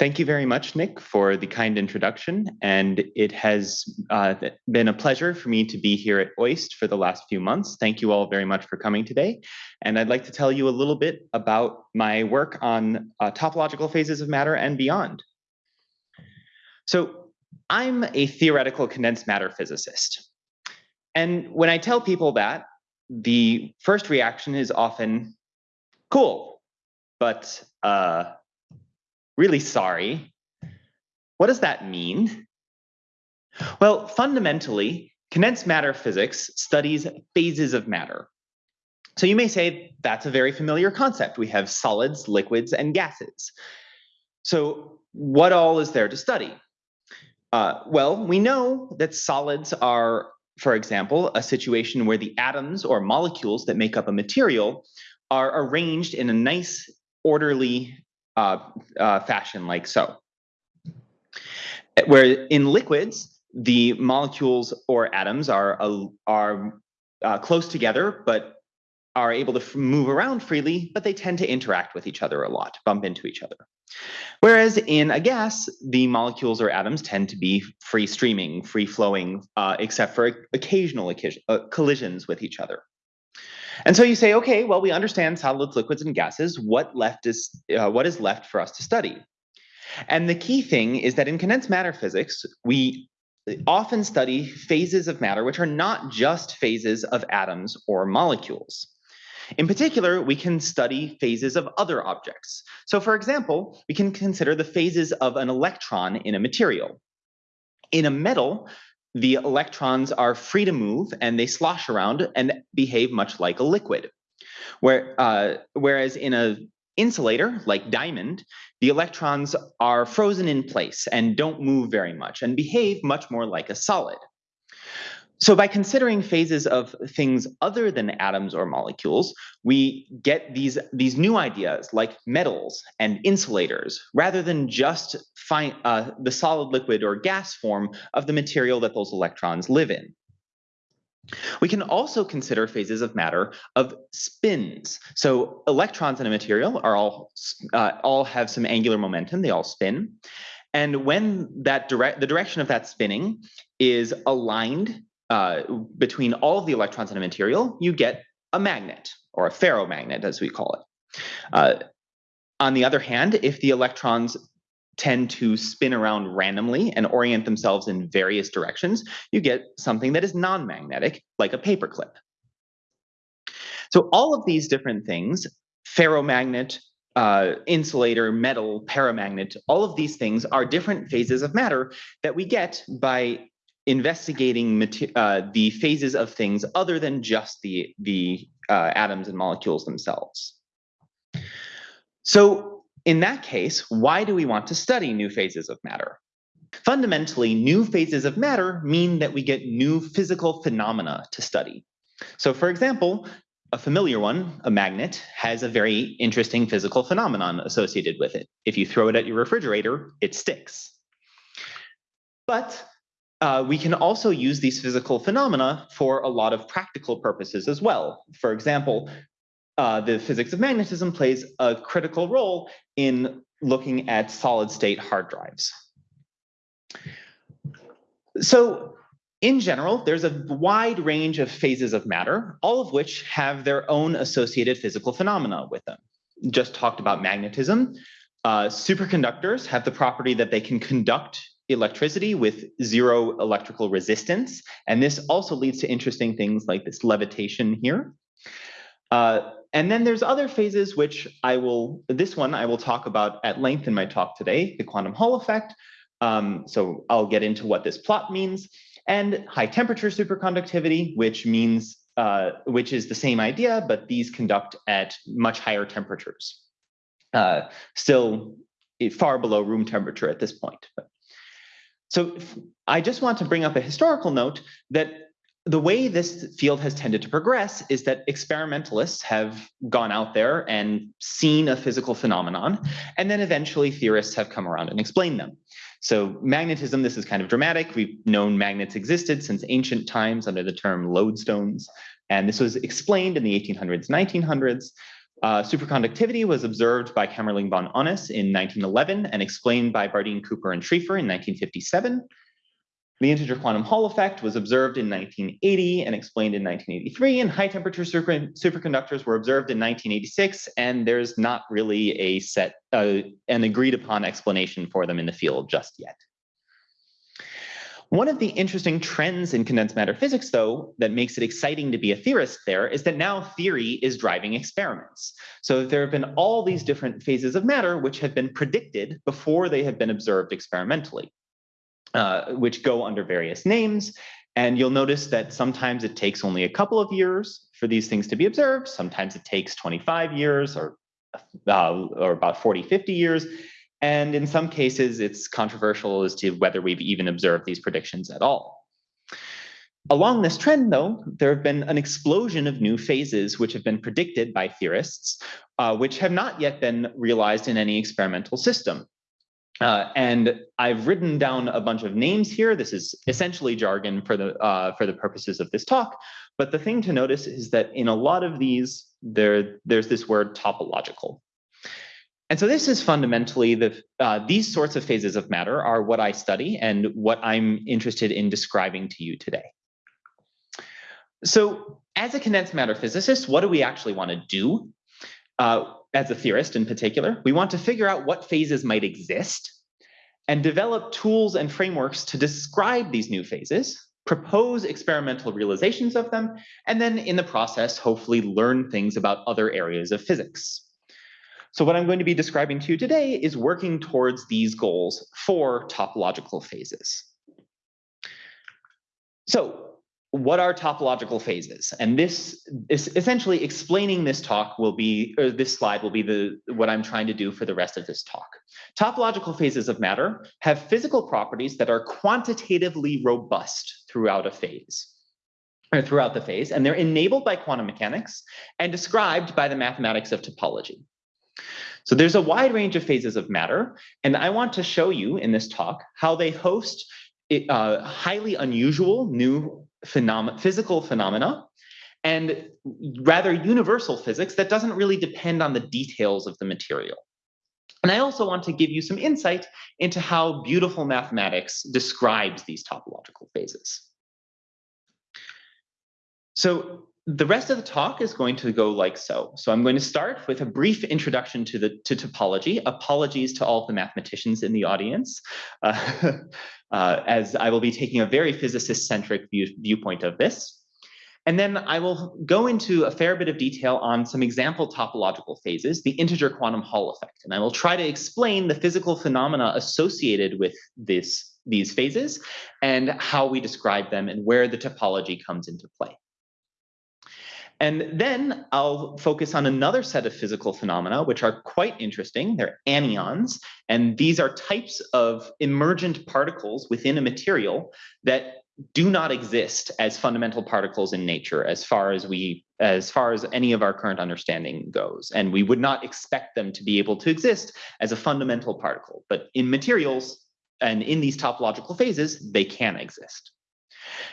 Thank you very much, Nick, for the kind introduction. And it has uh, been a pleasure for me to be here at OIST for the last few months. Thank you all very much for coming today. And I'd like to tell you a little bit about my work on uh, topological phases of matter and beyond. So I'm a theoretical condensed matter physicist. And when I tell people that, the first reaction is often, cool, but uh, really sorry. What does that mean? Well, fundamentally, condensed matter physics studies phases of matter. So you may say that's a very familiar concept. We have solids, liquids, and gases. So what all is there to study? Uh, well, we know that solids are, for example, a situation where the atoms or molecules that make up a material are arranged in a nice, orderly uh, uh, fashion like so. Where in liquids, the molecules or atoms are, uh, are close together, but are able to move around freely, but they tend to interact with each other a lot, bump into each other. Whereas in a gas, the molecules or atoms tend to be free streaming, free flowing, uh, except for occasional uh, collisions with each other. And so you say, okay, well, we understand solids, liquids, and gases. What left is uh, what is left for us to study? And the key thing is that in condensed matter physics, we often study phases of matter which are not just phases of atoms or molecules. In particular, we can study phases of other objects. So for example, we can consider the phases of an electron in a material. In a metal, the electrons are free to move and they slosh around and behave much like a liquid. Where, uh, whereas in an insulator like diamond, the electrons are frozen in place and don't move very much and behave much more like a solid. So by considering phases of things other than atoms or molecules, we get these, these new ideas like metals and insulators, rather than just find uh, the solid liquid or gas form of the material that those electrons live in. We can also consider phases of matter of spins. So electrons in a material are all, uh, all have some angular momentum, they all spin. And when that direct, the direction of that spinning is aligned uh, between all of the electrons in a material, you get a magnet or a ferromagnet, as we call it. Uh, on the other hand, if the electrons tend to spin around randomly and orient themselves in various directions, you get something that is non-magnetic, like a paperclip. So all of these different things, ferromagnet, uh, insulator, metal, paramagnet, all of these things are different phases of matter that we get by investigating uh, the phases of things other than just the, the uh, atoms and molecules themselves. So in that case, why do we want to study new phases of matter? Fundamentally, new phases of matter mean that we get new physical phenomena to study. So for example, a familiar one, a magnet, has a very interesting physical phenomenon associated with it. If you throw it at your refrigerator, it sticks. But uh, we can also use these physical phenomena for a lot of practical purposes as well. For example, uh, the physics of magnetism plays a critical role in looking at solid state hard drives. So in general, there's a wide range of phases of matter, all of which have their own associated physical phenomena with them. Just talked about magnetism. Uh, superconductors have the property that they can conduct electricity with zero electrical resistance. And this also leads to interesting things like this levitation here. Uh, and then there's other phases which I will, this one I will talk about at length in my talk today, the quantum Hall effect. Um, so I'll get into what this plot means and high temperature superconductivity, which means, uh, which is the same idea, but these conduct at much higher temperatures. Uh, still far below room temperature at this point. But so I just want to bring up a historical note that the way this field has tended to progress is that experimentalists have gone out there and seen a physical phenomenon, and then eventually theorists have come around and explained them. So magnetism, this is kind of dramatic. We've known magnets existed since ancient times under the term lodestones, and this was explained in the 1800s, 1900s. Uh, superconductivity was observed by Kamerlingh von Onnes in 1911 and explained by Bardeen, Cooper, and Schrieffer in 1957. The integer quantum Hall effect was observed in 1980 and explained in 1983, and high temperature super superconductors were observed in 1986, and there's not really a set, uh, an agreed upon explanation for them in the field just yet. One of the interesting trends in condensed matter physics, though, that makes it exciting to be a theorist there is that now theory is driving experiments. So there have been all these different phases of matter which have been predicted before they have been observed experimentally. Uh, which go under various names. And you'll notice that sometimes it takes only a couple of years for these things to be observed. Sometimes it takes 25 years or, uh, or about 40, 50 years. And in some cases, it's controversial as to whether we've even observed these predictions at all. Along this trend, though, there have been an explosion of new phases which have been predicted by theorists, uh, which have not yet been realized in any experimental system. Uh, and I've written down a bunch of names here. This is essentially jargon for the uh, for the purposes of this talk. But the thing to notice is that in a lot of these, there there's this word topological. And so this is fundamentally the uh, these sorts of phases of matter are what I study and what I'm interested in describing to you today. So as a condensed matter physicist, what do we actually want to do? Uh, as a theorist in particular, we want to figure out what phases might exist and develop tools and frameworks to describe these new phases, propose experimental realizations of them, and then in the process, hopefully learn things about other areas of physics. So what I'm going to be describing to you today is working towards these goals for topological phases. So what are topological phases? And this is essentially explaining this talk will be, or this slide will be the what I'm trying to do for the rest of this talk. Topological phases of matter have physical properties that are quantitatively robust throughout a phase or throughout the phase, and they're enabled by quantum mechanics and described by the mathematics of topology. So there's a wide range of phases of matter, and I want to show you in this talk how they host uh, highly unusual new phenom physical phenomena and rather universal physics that doesn't really depend on the details of the material. And I also want to give you some insight into how beautiful mathematics describes these topological phases. So the rest of the talk is going to go like so. So I'm going to start with a brief introduction to the to topology. Apologies to all the mathematicians in the audience, uh, uh, as I will be taking a very physicist-centric view, viewpoint of this. And then I will go into a fair bit of detail on some example topological phases, the integer quantum Hall effect. And I will try to explain the physical phenomena associated with this, these phases and how we describe them and where the topology comes into play. And then I'll focus on another set of physical phenomena, which are quite interesting. They're anyons, and these are types of emergent particles within a material that do not exist as fundamental particles in nature as far as we as far as any of our current understanding goes. And we would not expect them to be able to exist as a fundamental particle. But in materials and in these topological phases they can exist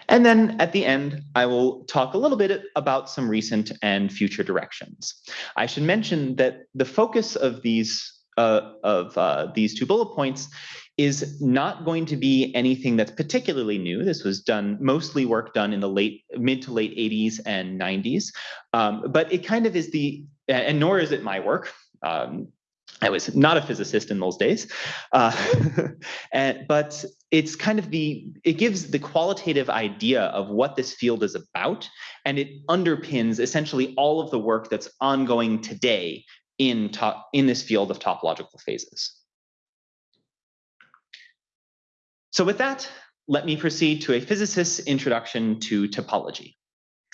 and then at the end, I will talk a little bit about some recent and future directions. I should mention that the focus of these uh, of uh, these two bullet points is not going to be anything that's particularly new. This was done mostly work done in the late mid to late 80s and 90s, um, but it kind of is the and nor is it my work. Um, I was not a physicist in those days, uh, and, but it's kind of the, it gives the qualitative idea of what this field is about, and it underpins essentially all of the work that's ongoing today in, top, in this field of topological phases. So with that, let me proceed to a physicist's introduction to topology.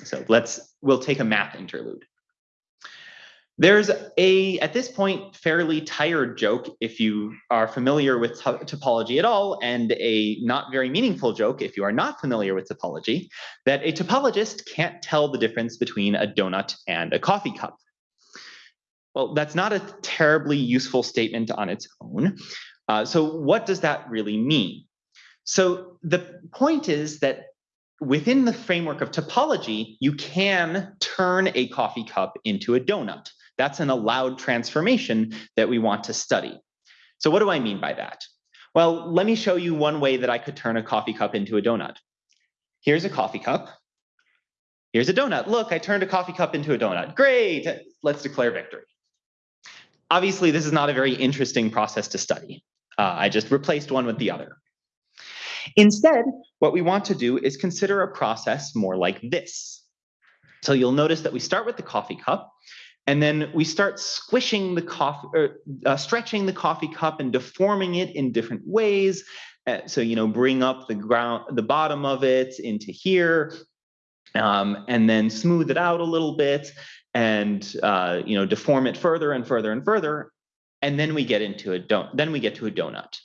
So let's, we'll take a math interlude. There's a, at this point, fairly tired joke if you are familiar with topology at all, and a not very meaningful joke if you are not familiar with topology, that a topologist can't tell the difference between a donut and a coffee cup. Well, that's not a terribly useful statement on its own. Uh, so what does that really mean? So the point is that within the framework of topology, you can turn a coffee cup into a donut That's an allowed transformation that we want to study. So what do I mean by that? Well, let me show you one way that I could turn a coffee cup into a donut. Here's a coffee cup. Here's a donut. Look, I turned a coffee cup into a donut. Great, let's declare victory. Obviously, this is not a very interesting process to study. Uh, I just replaced one with the other. Instead, what we want to do is consider a process more like this. So you'll notice that we start with the coffee cup, and then we start squishing the coffee, or uh, stretching the coffee cup and deforming it in different ways. Uh, so you know, bring up the ground, the bottom of it into here, um, and then smooth it out a little bit, and uh, you know, deform it further and further and further, and then we get into a don. Then we get to a donut.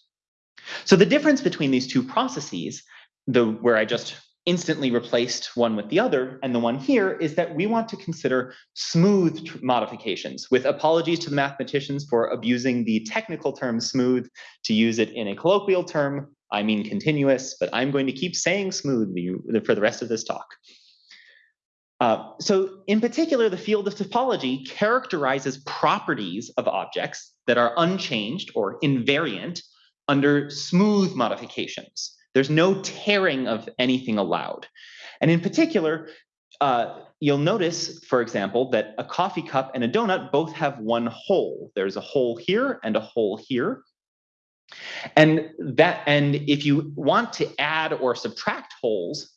So the difference between these two processes, the where I just instantly replaced one with the other, and the one here is that we want to consider smooth modifications with apologies to the mathematicians for abusing the technical term smooth to use it in a colloquial term. I mean continuous, but I'm going to keep saying smooth for the rest of this talk. Uh, so in particular, the field of topology characterizes properties of objects that are unchanged or invariant under smooth modifications. There's no tearing of anything allowed. And in particular, uh, you'll notice, for example, that a coffee cup and a donut both have one hole. There's a hole here and a hole here. And that, and if you want to add or subtract holes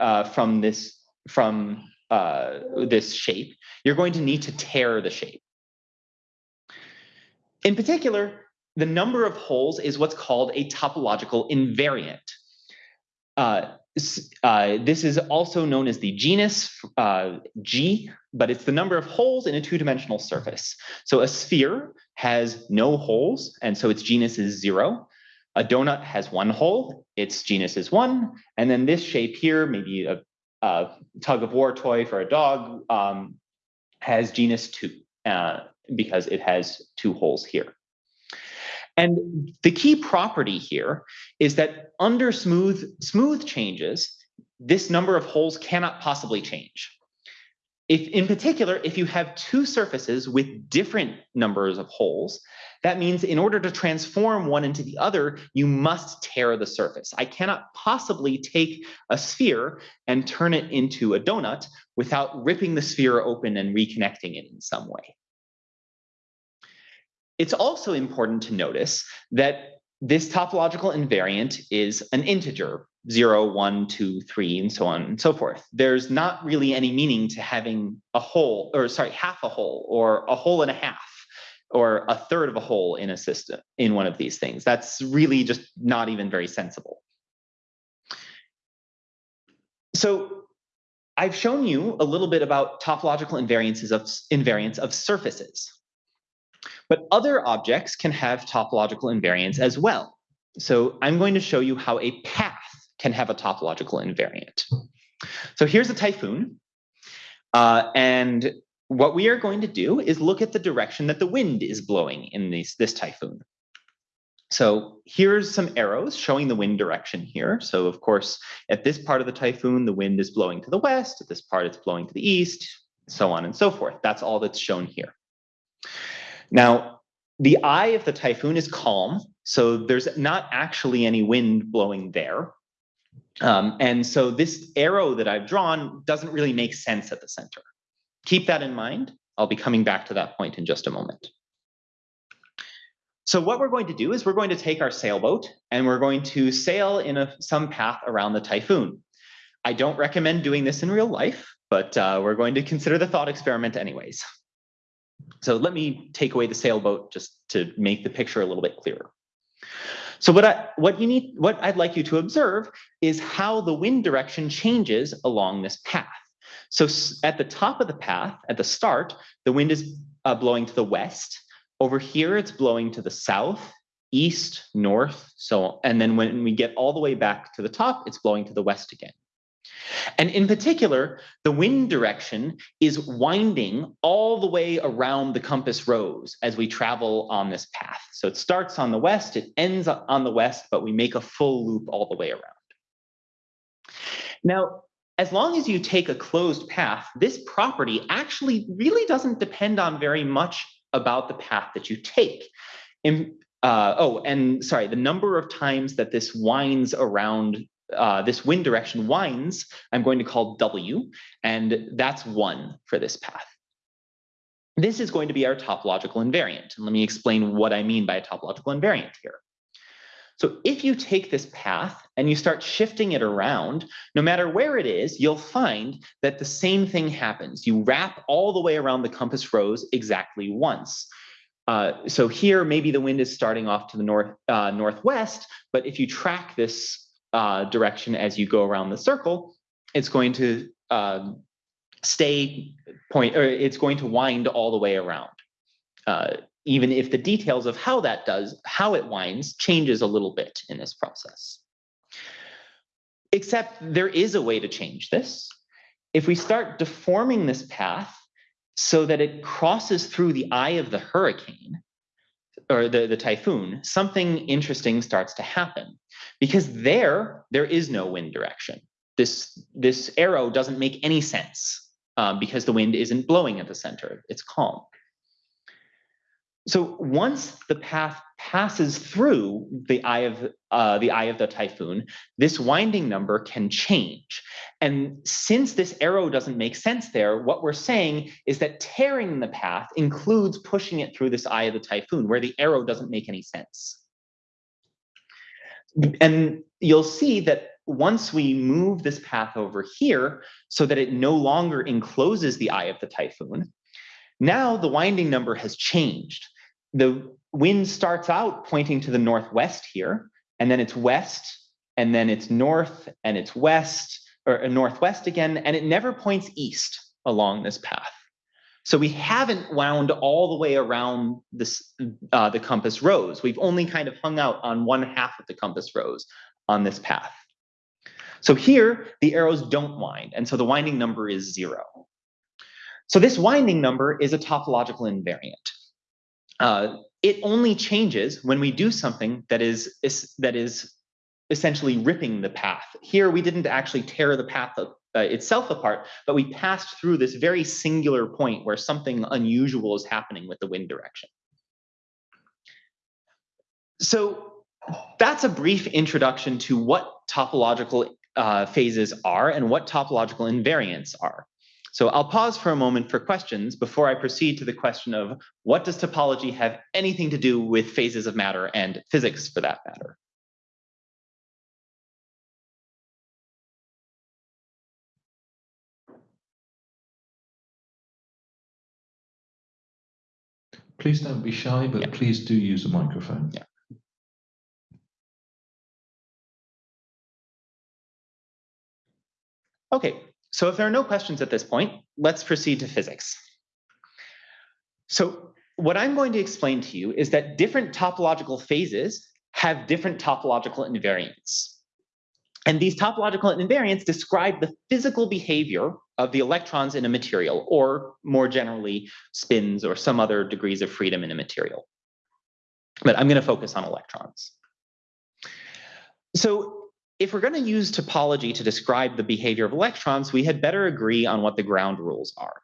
uh, from this from uh, this shape, you're going to need to tear the shape. In particular, the number of holes is what's called a topological invariant. Uh, uh, this is also known as the genus uh, G, but it's the number of holes in a two-dimensional surface. So a sphere has no holes, and so its genus is zero. A donut has one hole, its genus is one. And then this shape here, maybe a, a tug of war toy for a dog, um, has genus two uh, because it has two holes here. And the key property here is that under smooth, smooth changes, this number of holes cannot possibly change. If, in particular, if you have two surfaces with different numbers of holes, that means in order to transform one into the other, you must tear the surface. I cannot possibly take a sphere and turn it into a donut without ripping the sphere open and reconnecting it in some way. It's also important to notice that this topological invariant is an integer, 0, 1, 2, 3, and so on and so forth. There's not really any meaning to having a whole, or sorry, half a whole, or a whole and a half, or a third of a whole in a system, in one of these things. That's really just not even very sensible. So I've shown you a little bit about topological invariances of invariants of surfaces. But other objects can have topological invariants as well. So I'm going to show you how a path can have a topological invariant. So here's a typhoon. Uh, and what we are going to do is look at the direction that the wind is blowing in this, this typhoon. So here's some arrows showing the wind direction here. So of course, at this part of the typhoon, the wind is blowing to the west. At this part, it's blowing to the east, so on and so forth. That's all that's shown here. Now, the eye of the typhoon is calm, so there's not actually any wind blowing there. Um, and so this arrow that I've drawn doesn't really make sense at the center. Keep that in mind. I'll be coming back to that point in just a moment. So what we're going to do is we're going to take our sailboat and we're going to sail in a, some path around the typhoon. I don't recommend doing this in real life, but uh, we're going to consider the thought experiment anyways. So let me take away the sailboat just to make the picture a little bit clearer. So what I what you need what I'd like you to observe is how the wind direction changes along this path. So at the top of the path, at the start, the wind is uh, blowing to the west. Over here, it's blowing to the south, east, north, so and then when we get all the way back to the top, it's blowing to the west again. And in particular, the wind direction is winding all the way around the compass rose as we travel on this path. So it starts on the west, it ends on the west, but we make a full loop all the way around. Now, as long as you take a closed path, this property actually really doesn't depend on very much about the path that you take. In, uh, oh, and sorry, the number of times that this winds around, uh, this wind direction winds, I'm going to call W, and that's one for this path. This is going to be our topological invariant. And let me explain what I mean by a topological invariant here. So if you take this path and you start shifting it around, no matter where it is, you'll find that the same thing happens. You wrap all the way around the compass rose exactly once. Uh, so here, maybe the wind is starting off to the north uh, northwest, but if you track this uh, direction as you go around the circle, it's going to um, stay point, or it's going to wind all the way around. Uh, even if the details of how that does, how it winds changes a little bit in this process. Except there is a way to change this. If we start deforming this path so that it crosses through the eye of the hurricane or the, the typhoon, something interesting starts to happen because there, there is no wind direction. This, this arrow doesn't make any sense um, because the wind isn't blowing at the center, it's calm. So once the path passes through the eye of uh, the eye of the typhoon, this winding number can change. And since this arrow doesn't make sense there, what we're saying is that tearing the path includes pushing it through this eye of the typhoon, where the arrow doesn't make any sense. And you'll see that once we move this path over here so that it no longer encloses the eye of the typhoon, now the winding number has changed the wind starts out pointing to the northwest here, and then it's west, and then it's north, and it's west, or uh, northwest again, and it never points east along this path. So we haven't wound all the way around this uh, the compass rose. We've only kind of hung out on one half of the compass rose on this path. So here, the arrows don't wind, and so the winding number is zero. So this winding number is a topological invariant. Uh, it only changes when we do something that is, is, that is essentially ripping the path. Here, we didn't actually tear the path uh, itself apart, but we passed through this very singular point where something unusual is happening with the wind direction. So that's a brief introduction to what topological uh, phases are and what topological invariants are. So I'll pause for a moment for questions before I proceed to the question of what does topology have anything to do with phases of matter and physics for that matter? Please don't be shy, but yeah. please do use a microphone. Yeah. Okay, so if there are no questions at this point, let's proceed to physics. So what I'm going to explain to you is that different topological phases have different topological invariants. And these topological invariants describe the physical behavior of the electrons in a material, or more generally, spins or some other degrees of freedom in a material. But I'm going to focus on electrons. So if we're going to use topology to describe the behavior of electrons, we had better agree on what the ground rules are.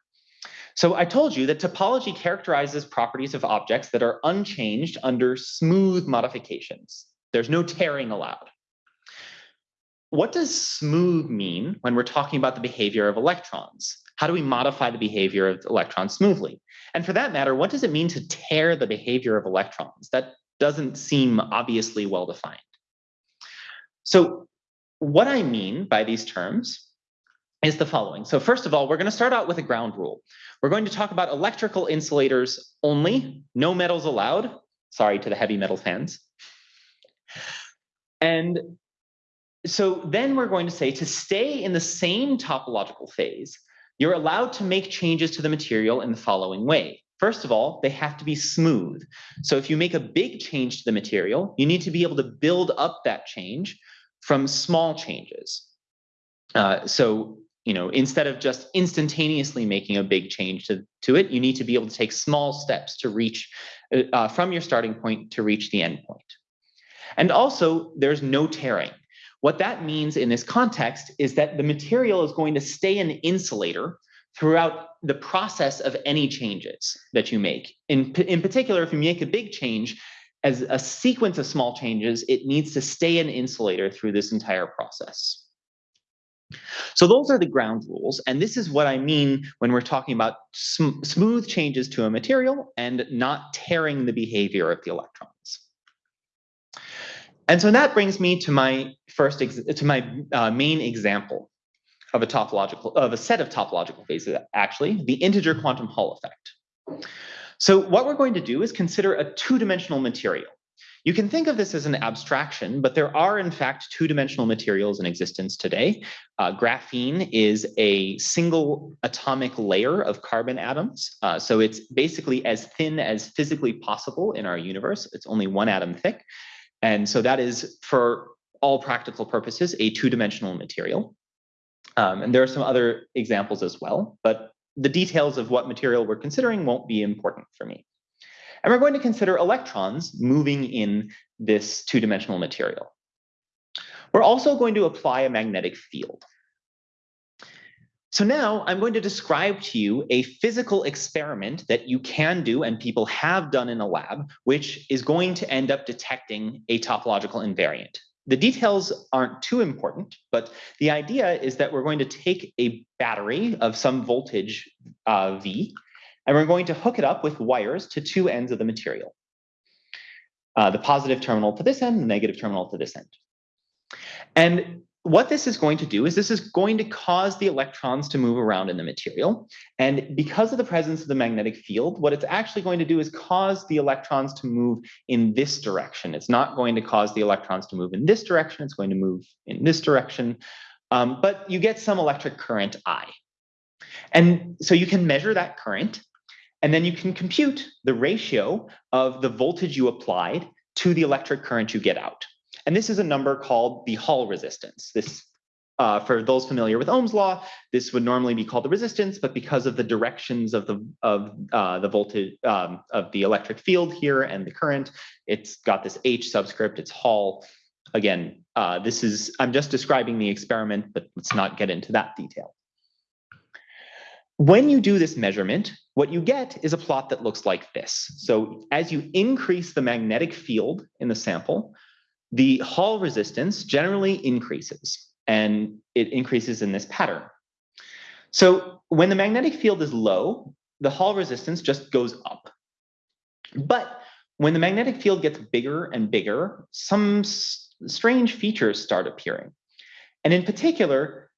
So I told you that topology characterizes properties of objects that are unchanged under smooth modifications. There's no tearing allowed. What does smooth mean when we're talking about the behavior of electrons? How do we modify the behavior of electrons smoothly? And for that matter, what does it mean to tear the behavior of electrons? That doesn't seem obviously well defined. So what I mean by these terms is the following. So first of all, we're going to start out with a ground rule. We're going to talk about electrical insulators only, no metals allowed. Sorry to the heavy metal fans. And so then we're going to say to stay in the same topological phase, you're allowed to make changes to the material in the following way. First of all, they have to be smooth. So if you make a big change to the material, you need to be able to build up that change from small changes. Uh, so, you know, instead of just instantaneously making a big change to, to it, you need to be able to take small steps to reach uh, uh, from your starting point to reach the end point. And also, there's no tearing. What that means in this context is that the material is going to stay an insulator throughout the process of any changes that you make. In, in particular, if you make a big change, as a sequence of small changes, it needs to stay an insulator through this entire process. So those are the ground rules. And this is what I mean when we're talking about sm smooth changes to a material and not tearing the behavior of the electrons. And so that brings me to my first, to my uh, main example of a topological, of a set of topological phases, actually, the integer quantum Hall effect. So what we're going to do is consider a two-dimensional material. You can think of this as an abstraction, but there are in fact two-dimensional materials in existence today. Uh, graphene is a single atomic layer of carbon atoms. Uh, so it's basically as thin as physically possible in our universe. It's only one atom thick. And so that is, for all practical purposes, a two-dimensional material. Um, and there are some other examples as well, but the details of what material we're considering won't be important for me. And we're going to consider electrons moving in this two-dimensional material. We're also going to apply a magnetic field. So now I'm going to describe to you a physical experiment that you can do and people have done in a lab, which is going to end up detecting a topological invariant. The details aren't too important, but the idea is that we're going to take a battery of some voltage uh, V, and we're going to hook it up with wires to two ends of the material. Uh, the positive terminal to this end, the negative terminal to this end. And what this is going to do is this is going to cause the electrons to move around in the material. And because of the presence of the magnetic field, what it's actually going to do is cause the electrons to move in this direction. It's not going to cause the electrons to move in this direction. It's going to move in this direction. Um, but you get some electric current I. And so you can measure that current, and then you can compute the ratio of the voltage you applied to the electric current you get out. And this is a number called the Hall resistance. This, uh, for those familiar with Ohm's law, this would normally be called the resistance, but because of the directions of the of uh, the voltage um, of the electric field here and the current, it's got this H subscript. It's Hall. Again, uh, this is I'm just describing the experiment, but let's not get into that detail. When you do this measurement, what you get is a plot that looks like this. So as you increase the magnetic field in the sample, the Hall resistance generally increases, and it increases in this pattern. So when the magnetic field is low, the Hall resistance just goes up. But when the magnetic field gets bigger and bigger, some strange features start appearing. And in particular,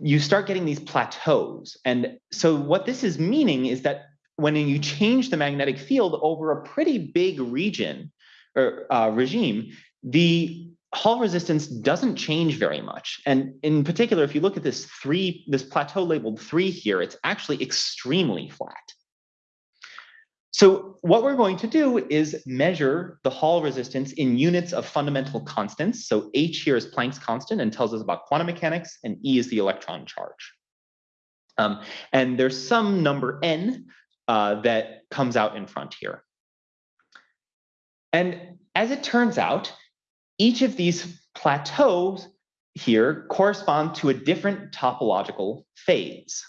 you start getting these plateaus. And so what this is meaning is that when you change the magnetic field over a pretty big region or uh, regime, the Hall resistance doesn't change very much. And in particular, if you look at this three, this plateau labeled three here, it's actually extremely flat. So what we're going to do is measure the Hall resistance in units of fundamental constants. So H here is Planck's constant and tells us about quantum mechanics, and E is the electron charge. Um, and there's some number n uh, that comes out in front here. And as it turns out, each of these plateaus here correspond to a different topological phase.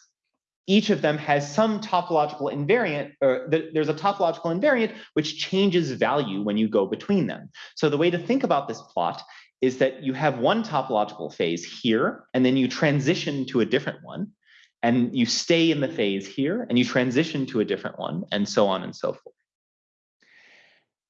Each of them has some topological invariant, or there's a topological invariant which changes value when you go between them. So the way to think about this plot is that you have one topological phase here, and then you transition to a different one, and you stay in the phase here, and you transition to a different one, and so on and so forth.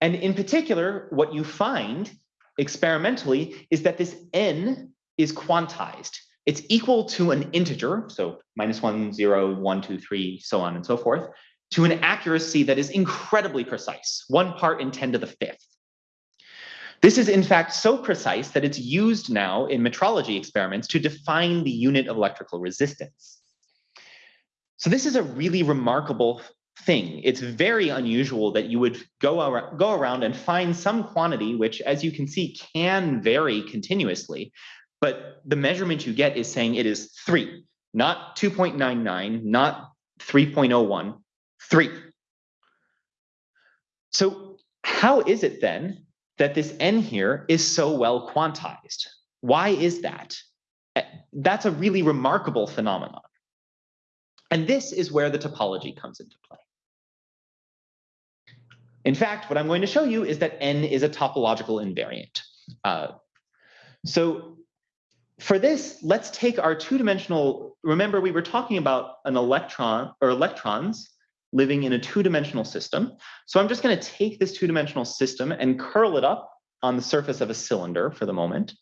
And in particular, what you find experimentally is that this n is quantized. It's equal to an integer, so minus one, zero, one, two, three, so on and so forth, to an accuracy that is incredibly precise, one part in 10 to the fifth. This is in fact so precise that it's used now in metrology experiments to define the unit of electrical resistance. So this is a really remarkable thing. It's very unusual that you would go, ar go around and find some quantity, which as you can see can vary continuously, but the measurement you get is saying it is three, not 2.99, not 3.01, three. So how is it then that this n here is so well quantized? Why is that? Eh, that's a really remarkable phenomenon. And this is where the topology comes into play. In fact, what I'm going to show you is that n is a topological invariant. Uh, so for this, let's take our two-dimensional, remember we were talking about an electron or electrons living in a two-dimensional system. So I'm just going to take this two-dimensional system and curl it up on the surface of a cylinder for the moment.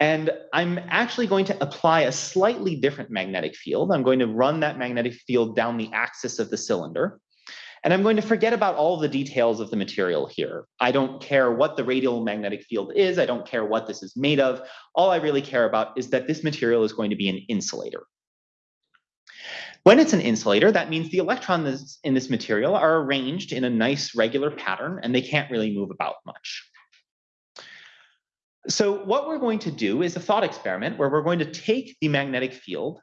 And I'm actually going to apply a slightly different magnetic field. I'm going to run that magnetic field down the axis of the cylinder. And I'm going to forget about all the details of the material here. I don't care what the radial magnetic field is. I don't care what this is made of. All I really care about is that this material is going to be an insulator. When it's an insulator, that means the electrons in this material are arranged in a nice regular pattern and they can't really move about much. So what we're going to do is a thought experiment where we're going to take the magnetic field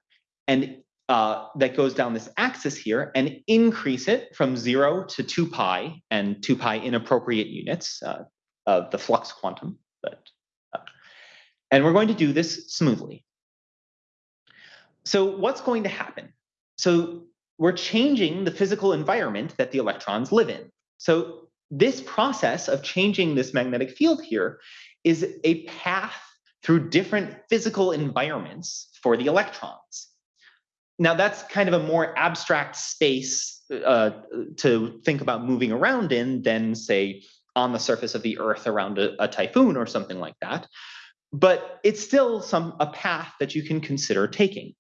and uh, that goes down this axis here and increase it from zero to two pi and two pi inappropriate units uh, of the flux quantum. But, uh, and we're going to do this smoothly. So what's going to happen? So we're changing the physical environment that the electrons live in. So this process of changing this magnetic field here is a path through different physical environments for the electrons. Now that's kind of a more abstract space uh, to think about moving around in than say on the surface of the earth around a, a typhoon or something like that. But it's still some a path that you can consider taking.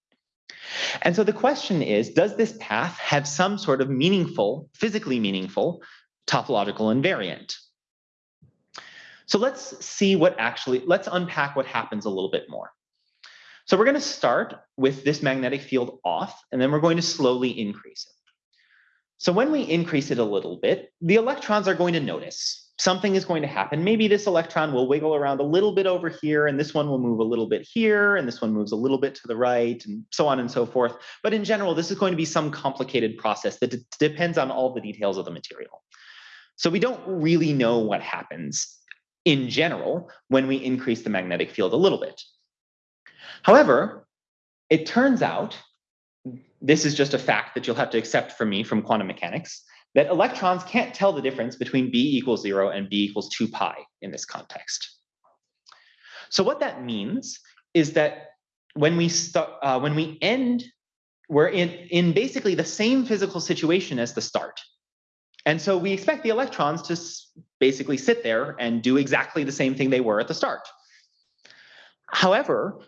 And so the question is, does this path have some sort of meaningful, physically meaningful topological invariant? So let's see what actually, let's unpack what happens a little bit more. So we're going to start with this magnetic field off, and then we're going to slowly increase it. So when we increase it a little bit, the electrons are going to notice something is going to happen. Maybe this electron will wiggle around a little bit over here, and this one will move a little bit here, and this one moves a little bit to the right, and so on and so forth. But in general, this is going to be some complicated process that depends on all the details of the material. So we don't really know what happens in general when we increase the magnetic field a little bit. However, it turns out, this is just a fact that you'll have to accept from me from quantum mechanics, that electrons can't tell the difference between b equals zero and b equals two pi in this context. So what that means is that when we start, uh, when we end, we're in, in basically the same physical situation as the start. And so we expect the electrons to basically sit there and do exactly the same thing they were at the start. However,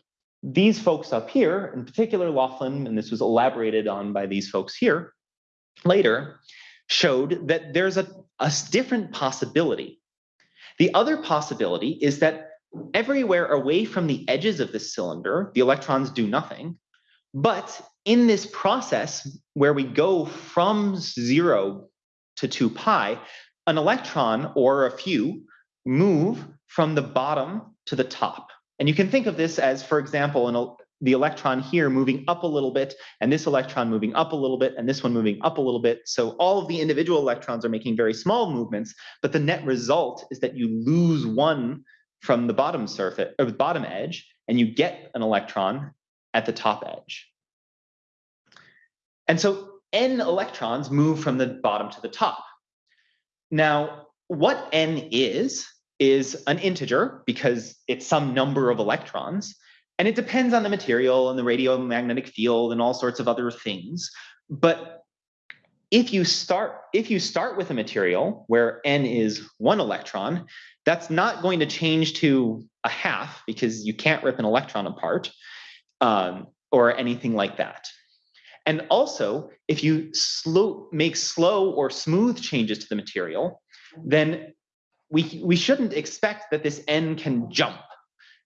these folks up here, in particular Laughlin, and this was elaborated on by these folks here later, showed that there's a, a different possibility. The other possibility is that everywhere away from the edges of the cylinder, the electrons do nothing. But in this process where we go from zero to 2 pi, an electron or a few move from the bottom to the top. And you can think of this as, for example, an, the electron here moving up a little bit, and this electron moving up a little bit, and this one moving up a little bit. So all of the individual electrons are making very small movements, but the net result is that you lose one from the bottom surface or the bottom edge, and you get an electron at the top edge. And so n electrons move from the bottom to the top. Now, what n is, is an integer because it's some number of electrons. And it depends on the material and the radial magnetic field and all sorts of other things. But if you start if you start with a material where n is one electron, that's not going to change to a half because you can't rip an electron apart um, or anything like that. And also, if you slow make slow or smooth changes to the material, then we we shouldn't expect that this n can jump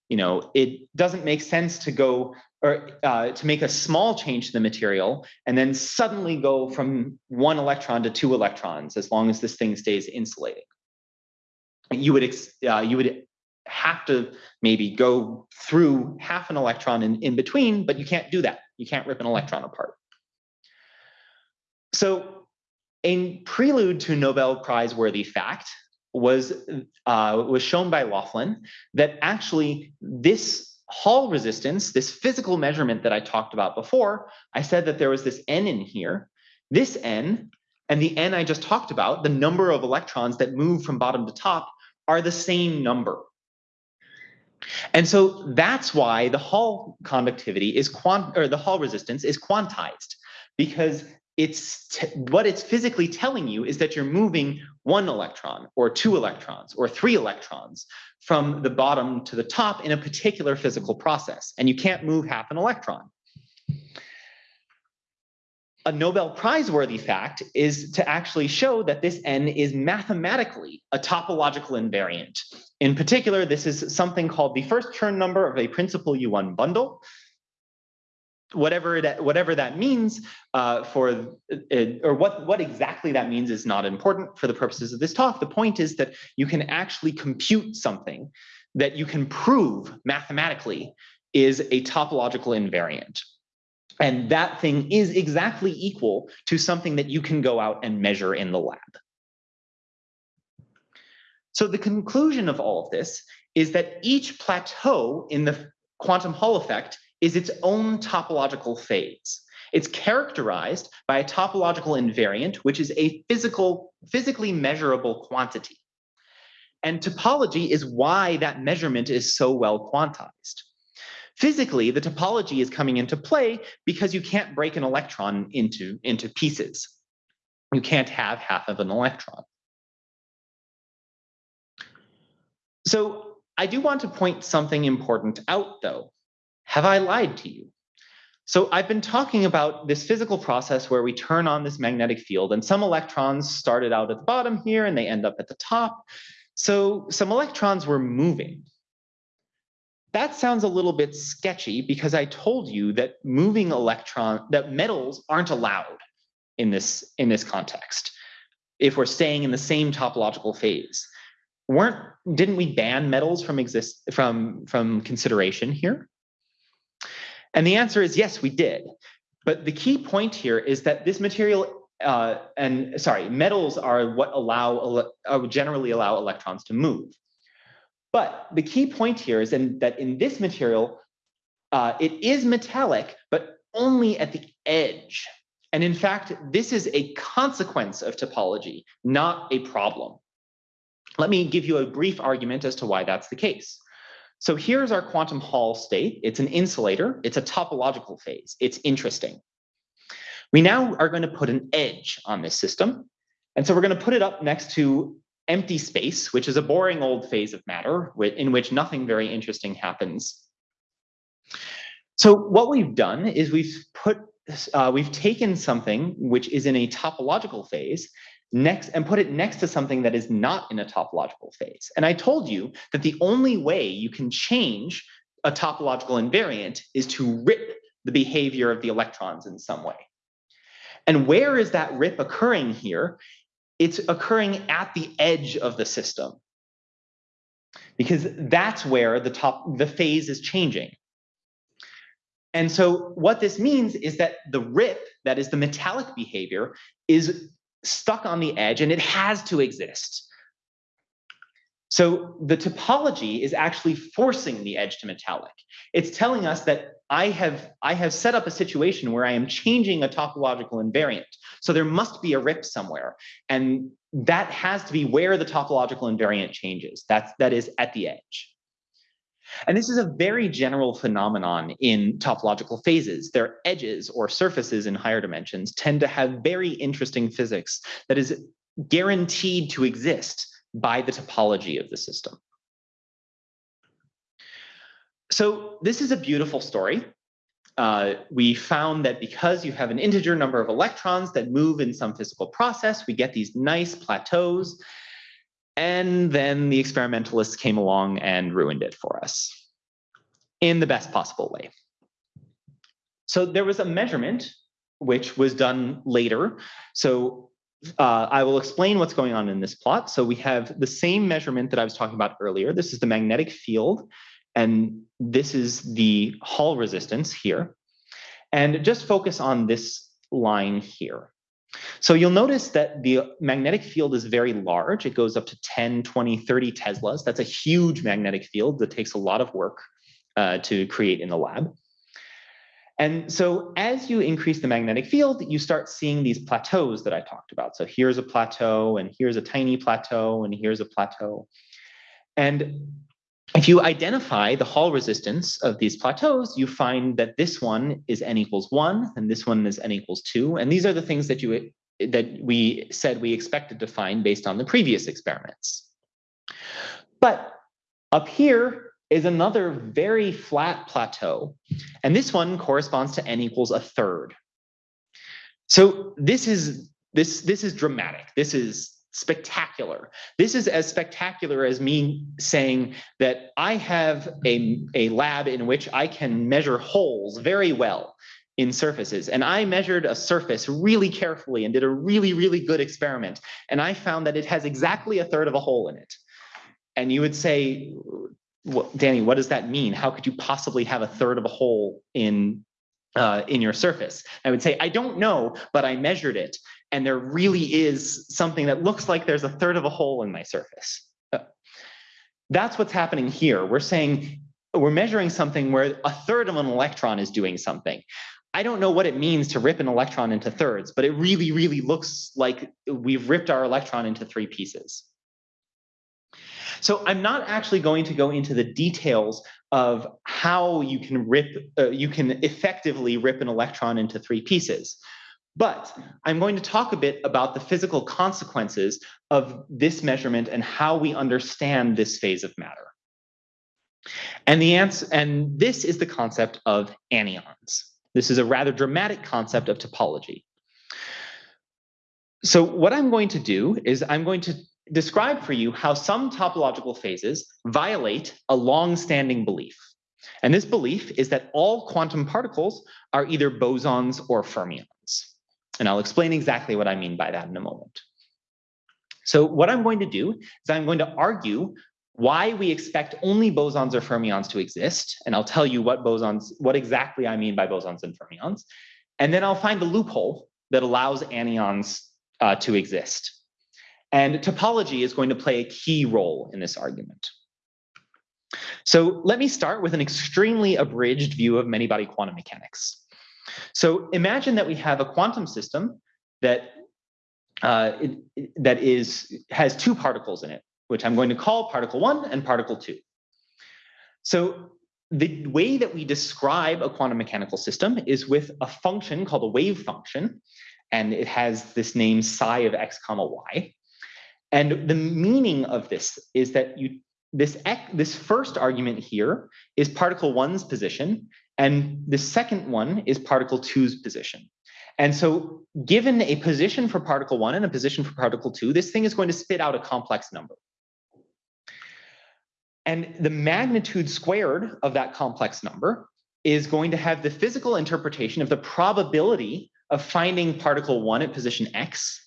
you know, it doesn't make sense to go or uh, to make a small change to the material and then suddenly go from one electron to two electrons as long as this thing stays insulating. You would uh, you would have to maybe go through half an electron in, in between, but you can't do that. You can't rip an electron apart. So in prelude to Nobel Prize worthy fact, was uh, was shown by Laughlin that actually this Hall resistance, this physical measurement that I talked about before, I said that there was this n in here. This n and the n I just talked about, the number of electrons that move from bottom to top, are the same number. And so that's why the Hall conductivity is quant or the Hall resistance is quantized because it's what it's physically telling you is that you're moving one electron or two electrons or three electrons from the bottom to the top in a particular physical process, and you can't move half an electron. A Nobel Prize worthy fact is to actually show that this n is mathematically a topological invariant. In particular, this is something called the first Chern number of a principal U1 bundle whatever that whatever that means uh, for uh, or what what exactly that means is not important for the purposes of this talk. The point is that you can actually compute something that you can prove mathematically is a topological invariant. And that thing is exactly equal to something that you can go out and measure in the lab. So the conclusion of all of this is that each plateau in the quantum Hall effect is its own topological phase. It's characterized by a topological invariant, which is a physical, physically measurable quantity. And topology is why that measurement is so well quantized. Physically, the topology is coming into play because you can't break an electron into, into pieces. You can't have half of an electron. So I do want to point something important out, though. Have I lied to you? So I've been talking about this physical process where we turn on this magnetic field and some electrons started out at the bottom here and they end up at the top. So some electrons were moving. That sounds a little bit sketchy because I told you that moving electron, that metals aren't allowed in this, in this context if we're staying in the same topological phase. Weren't, didn't we ban metals from exist from, from consideration here? And the answer is yes, we did. But the key point here is that this material uh, and sorry, metals are what allow uh, generally allow electrons to move. But the key point here is in, that in this material, uh, it is metallic, but only at the edge. And in fact, this is a consequence of topology, not a problem. Let me give you a brief argument as to why that's the case. So here's our quantum Hall state. It's an insulator. It's a topological phase. It's interesting. We now are going to put an edge on this system. And so we're going to put it up next to empty space, which is a boring old phase of matter in which nothing very interesting happens. So what we've done is we've put uh, we've taken something which is in a topological phase next and put it next to something that is not in a topological phase. And I told you that the only way you can change a topological invariant is to rip the behavior of the electrons in some way. And where is that rip occurring here? It's occurring at the edge of the system. Because that's where the top the phase is changing. And so what this means is that the rip, that is the metallic behavior, is stuck on the edge and it has to exist. So the topology is actually forcing the edge to metallic. It's telling us that I have, I have set up a situation where I am changing a topological invariant. So there must be a rip somewhere. And that has to be where the topological invariant changes. That's, that is at the edge. And this is a very general phenomenon in topological phases. Their edges or surfaces in higher dimensions tend to have very interesting physics that is guaranteed to exist by the topology of the system. So this is a beautiful story. Uh, we found that because you have an integer number of electrons that move in some physical process, we get these nice plateaus and then the experimentalists came along and ruined it for us in the best possible way. So there was a measurement which was done later. So uh, I will explain what's going on in this plot. So we have the same measurement that I was talking about earlier. This is the magnetic field, and this is the Hall resistance here. And just focus on this line here. So you'll notice that the magnetic field is very large. It goes up to 10, 20, 30 Teslas. That's a huge magnetic field that takes a lot of work uh, to create in the lab. And so as you increase the magnetic field, you start seeing these plateaus that I talked about. So here's a plateau, and here's a tiny plateau, and here's a plateau. And if you identify the Hall resistance of these plateaus, you find that this one is n equals one, and this one is n equals two. And these are the things that you that we said we expected to find based on the previous experiments. But up here, is another very flat plateau. And this one corresponds to n equals a third. So this is this this is dramatic. This is spectacular. This is as spectacular as me saying that I have a, a lab in which I can measure holes very well in surfaces. And I measured a surface really carefully and did a really, really good experiment. And I found that it has exactly a third of a hole in it. And you would say, well, Danny, what does that mean? How could you possibly have a third of a hole in uh, in your surface? I would say, I don't know, but I measured it, and there really is something that looks like there's a third of a hole in my surface. That's what's happening here. We're saying we're measuring something where a third of an electron is doing something. I don't know what it means to rip an electron into thirds, but it really, really looks like we've ripped our electron into three pieces. So I'm not actually going to go into the details of how you can rip, uh, you can effectively rip an electron into three pieces. But I'm going to talk a bit about the physical consequences of this measurement and how we understand this phase of matter. And the answer, and this is the concept of anyons. This is a rather dramatic concept of topology. So what I'm going to do is I'm going to describe for you how some topological phases violate a long-standing belief. And this belief is that all quantum particles are either bosons or fermions. And I'll explain exactly what I mean by that in a moment. So what I'm going to do is I'm going to argue why we expect only bosons or fermions to exist. And I'll tell you what bosons, what exactly I mean by bosons and fermions. And then I'll find the loophole that allows anyons uh, to exist. And topology is going to play a key role in this argument. So let me start with an extremely abridged view of many-body quantum mechanics. So imagine that we have a quantum system that uh, it, that is has two particles in it, which I'm going to call particle one and particle two. So the way that we describe a quantum mechanical system is with a function called a wave function, and it has this name psi of x comma y. And the meaning of this is that you this this first argument here is particle one's position, and the second one is particle two's position. And so given a position for particle one and a position for particle two, this thing is going to spit out a complex number. And the magnitude squared of that complex number is going to have the physical interpretation of the probability of finding particle one at position x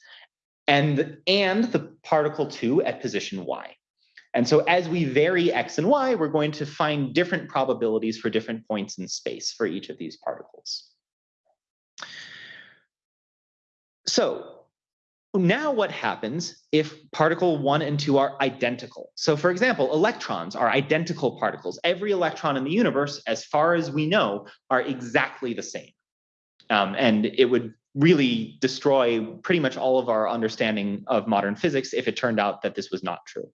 and, and the particle two at position y. And so as we vary x and y, we're going to find different probabilities for different points in space for each of these particles. So now what happens if particle one and two are identical? So for example, electrons are identical particles. Every electron in the universe, as far as we know, are exactly the same. Um, and it would really destroy pretty much all of our understanding of modern physics if it turned out that this was not true.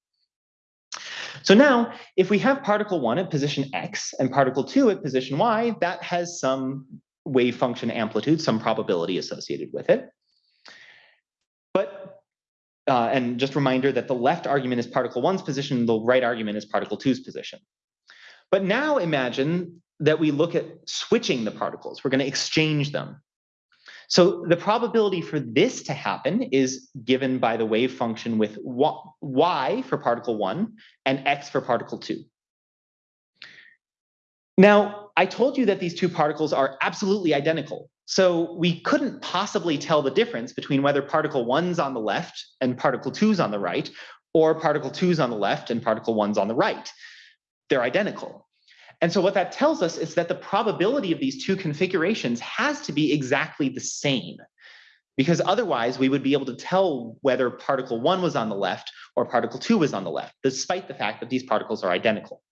So now, if we have particle one at position x and particle two at position y, that has some wave function amplitude, some probability associated with it. But, uh, and just reminder that the left argument is particle one's position, the right argument is particle two's position. But now imagine that we look at switching the particles. We're going to exchange them. So the probability for this to happen is given by the wave function with y for particle one and x for particle two. Now, I told you that these two particles are absolutely identical. So we couldn't possibly tell the difference between whether particle one's on the left and particle two's on the right, or particle two's on the left and particle one's on the right. They're identical. And so what that tells us is that the probability of these two configurations has to be exactly the same. because otherwise we would be able to tell whether particle one was on the left or particle two was on the left, despite the fact that these particles are identical.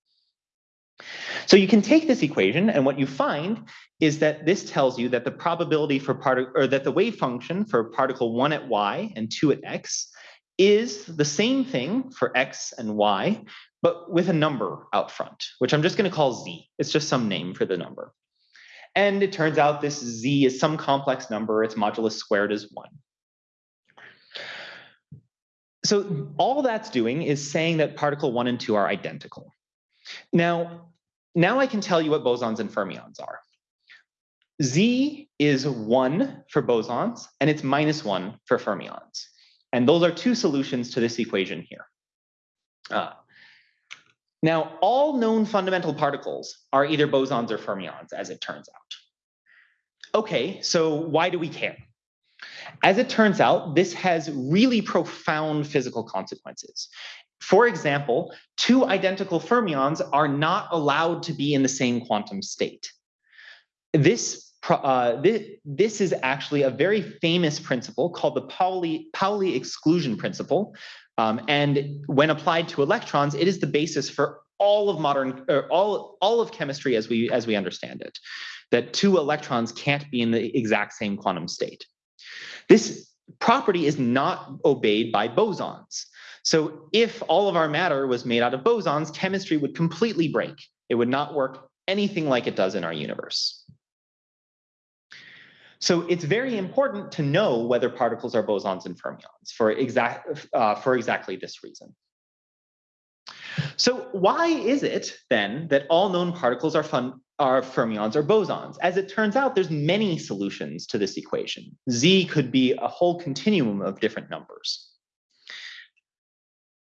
So you can take this equation and what you find is that this tells you that the probability for particle or that the wave function for particle one at y and two at x is the same thing for x and y, but with a number out front, which I'm just going to call z. It's just some name for the number. And it turns out this z is some complex number. Its modulus squared is one. So all that's doing is saying that particle one and two are identical. Now, now I can tell you what bosons and fermions are. Z is one for bosons and it's minus one for fermions. And those are two solutions to this equation here. Uh, now, all known fundamental particles are either bosons or fermions, as it turns out. Okay, so why do we care? As it turns out, this has really profound physical consequences. For example, two identical fermions are not allowed to be in the same quantum state. This uh, this, this is actually a very famous principle called the Pauli, Pauli exclusion principle. Um, and when applied to electrons, it is the basis for all of modern, all, all of chemistry as we, as we understand it, that two electrons can't be in the exact same quantum state. This property is not obeyed by bosons. So if all of our matter was made out of bosons, chemistry would completely break. It would not work anything like it does in our universe. So it's very important to know whether particles are bosons and fermions for, exact, uh, for exactly this reason. So why is it then that all known particles are, fun, are fermions or bosons? As it turns out, there's many solutions to this equation. Z could be a whole continuum of different numbers.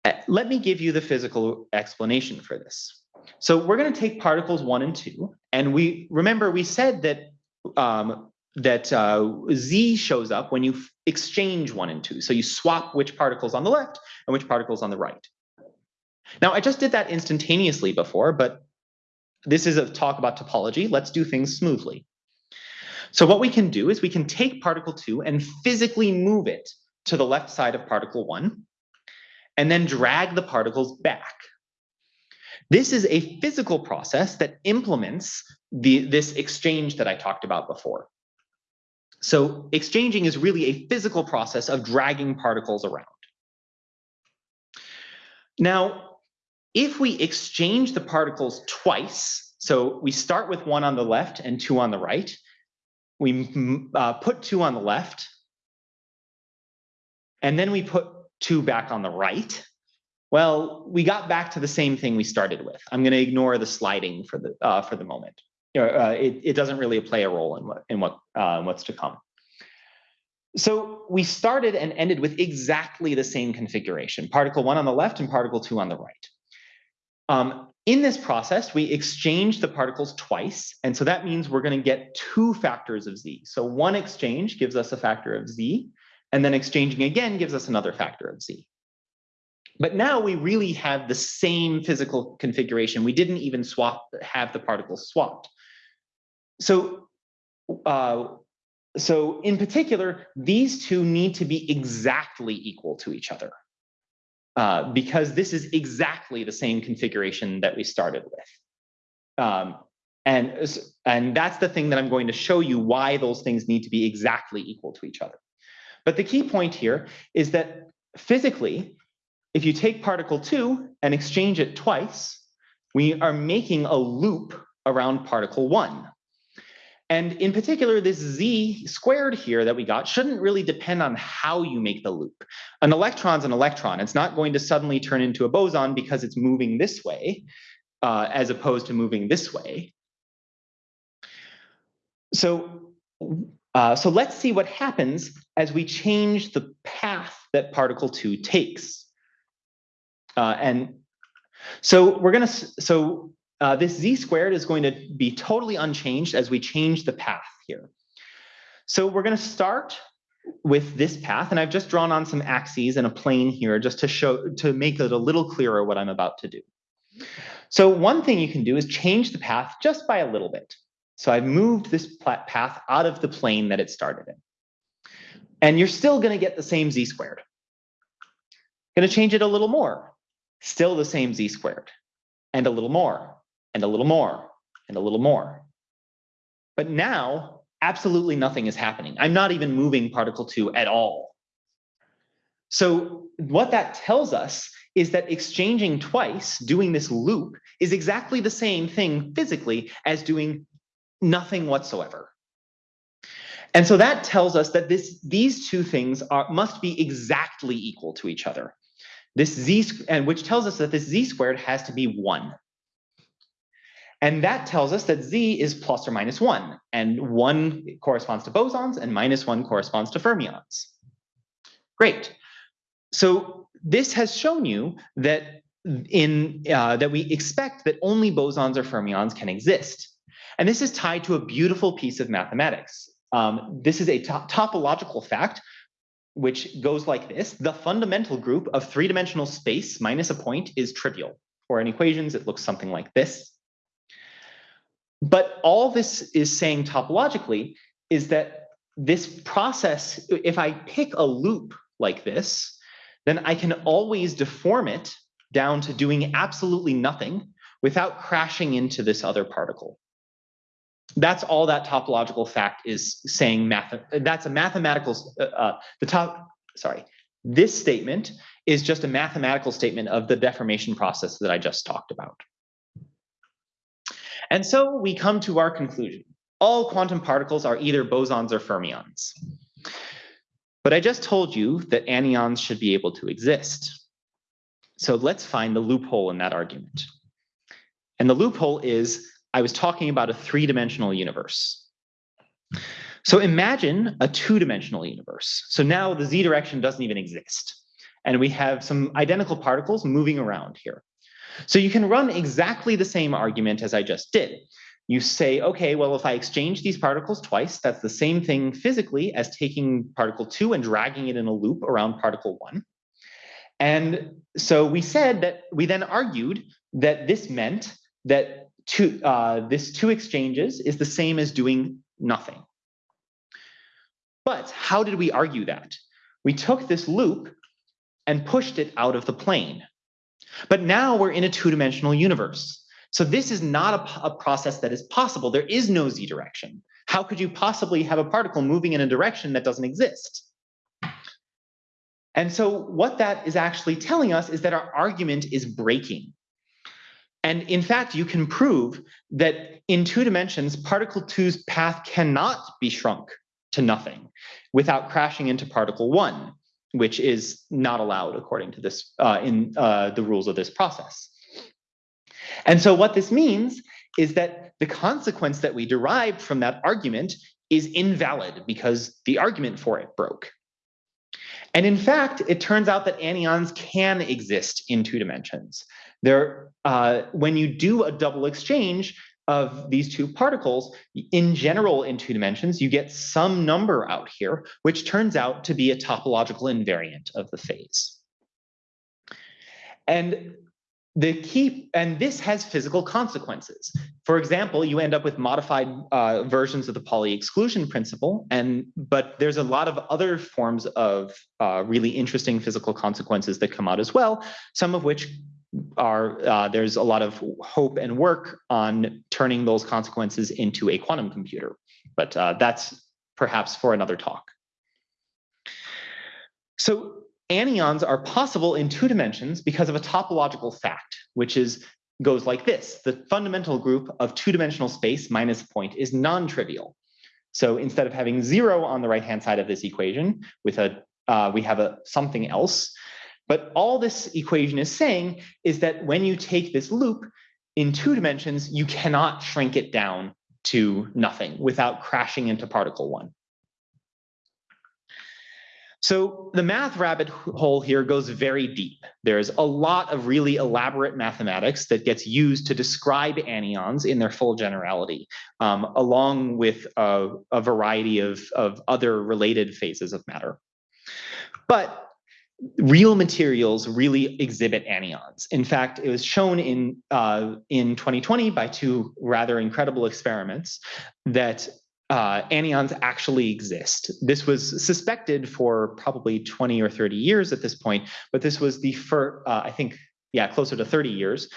Uh, let me give you the physical explanation for this. So we're going to take particles one and two, and we remember we said that um, that uh, Z shows up when you exchange one and two. So you swap which particles on the left and which particles on the right. Now, I just did that instantaneously before, but this is a talk about topology. Let's do things smoothly. So what we can do is we can take particle two and physically move it to the left side of particle one, and then drag the particles back. This is a physical process that implements the, this exchange that I talked about before. So exchanging is really a physical process of dragging particles around. Now, if we exchange the particles twice, so we start with one on the left and two on the right, we uh, put two on the left, and then we put two back on the right, well, we got back to the same thing we started with. I'm going to ignore the sliding for the uh, for the moment uh, it, it doesn't really play a role in what in what uh, what's to come. So we started and ended with exactly the same configuration, particle one on the left and particle two on the right. Um, in this process, we exchange the particles twice. And so that means we're going to get two factors of z. So one exchange gives us a factor of z, and then exchanging again gives us another factor of z. But now we really have the same physical configuration. We didn't even swap, have the particles swapped. So, uh, so in particular, these two need to be exactly equal to each other uh, because this is exactly the same configuration that we started with. Um, and, and that's the thing that I'm going to show you why those things need to be exactly equal to each other. But the key point here is that physically, if you take particle two and exchange it twice, we are making a loop around particle one. And in particular, this z squared here that we got shouldn't really depend on how you make the loop. An electron's an electron. It's not going to suddenly turn into a boson because it's moving this way, uh, as opposed to moving this way. So, uh, so let's see what happens as we change the path that particle two takes. Uh, and so we're gonna, so uh, this z squared is going to be totally unchanged as we change the path here. So we're going to start with this path, and I've just drawn on some axes and a plane here just to show to make it a little clearer what I'm about to do. So one thing you can do is change the path just by a little bit. So I've moved this path out of the plane that it started in. And you're still going to get the same z squared. Going to change it a little more. Still the same z squared. And a little more, and a little more, and a little more. But now, absolutely nothing is happening. I'm not even moving particle 2 at all. So what that tells us is that exchanging twice, doing this loop, is exactly the same thing physically as doing nothing whatsoever. And so that tells us that this, these two things are, must be exactly equal to each other. This z, and which tells us that this z squared has to be one. And that tells us that z is plus or minus one, and one corresponds to bosons and minus one corresponds to fermions. Great. So this has shown you that in uh, that we expect that only bosons or fermions can exist. And this is tied to a beautiful piece of mathematics. Um, this is a to topological fact, which goes like this. The fundamental group of three-dimensional space minus a point is trivial. Or in equations, it looks something like this. But all this is saying topologically is that this process, if I pick a loop like this, then I can always deform it down to doing absolutely nothing without crashing into this other particle. That's all that topological fact is saying math. That's a mathematical, uh, uh, the top, sorry. This statement is just a mathematical statement of the deformation process that I just talked about. And so we come to our conclusion. All quantum particles are either bosons or fermions. But I just told you that anyons should be able to exist. So let's find the loophole in that argument. And the loophole is I was talking about a three-dimensional universe. So imagine a two-dimensional universe. So now the z direction doesn't even exist. And we have some identical particles moving around here. So you can run exactly the same argument as I just did. You say, okay, well, if I exchange these particles twice, that's the same thing physically as taking particle two and dragging it in a loop around particle one. And so we said that we then argued that this meant that two, uh, this two exchanges is the same as doing nothing. But how did we argue that? We took this loop and pushed it out of the plane. But now we're in a two-dimensional universe. So this is not a, a, process that is possible. There is no z direction. How could you possibly have a particle moving in a direction that doesn't exist? And so what that is actually telling us is that our argument is breaking. And in fact, you can prove that in two dimensions, particle two's path cannot be shrunk to nothing without crashing into particle one, which is not allowed according to this uh, in uh, the rules of this process. And so what this means is that the consequence that we derived from that argument is invalid because the argument for it broke. And in fact, it turns out that anyons can exist in two dimensions. There, uh, when you do a double exchange of these two particles, in general, in two dimensions, you get some number out here, which turns out to be a topological invariant of the phase. And the key, and this has physical consequences. For example, you end up with modified uh, versions of the Pauli exclusion principle, and but there's a lot of other forms of uh, really interesting physical consequences that come out as well, some of which are uh, there's a lot of hope and work on turning those consequences into a quantum computer, but uh, that's perhaps for another talk. So anyons are possible in two dimensions because of a topological fact, which is goes like this. The fundamental group of two-dimensional space minus a point is non-trivial. So instead of having zero on the right-hand side of this equation with a uh, we have a something else. But all this equation is saying is that when you take this loop in two dimensions, you cannot shrink it down to nothing without crashing into particle one. So the math rabbit hole here goes very deep. There's a lot of really elaborate mathematics that gets used to describe anyons in their full generality, um, along with a, a variety of, of other related phases of matter. But real materials really exhibit anyons. In fact, it was shown in, uh, in 2020 by two rather incredible experiments that uh, anyons actually exist. This was suspected for probably 20 or 30 years at this point, but this was the first, uh, I think, yeah, closer to 30 years.